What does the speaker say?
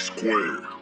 square.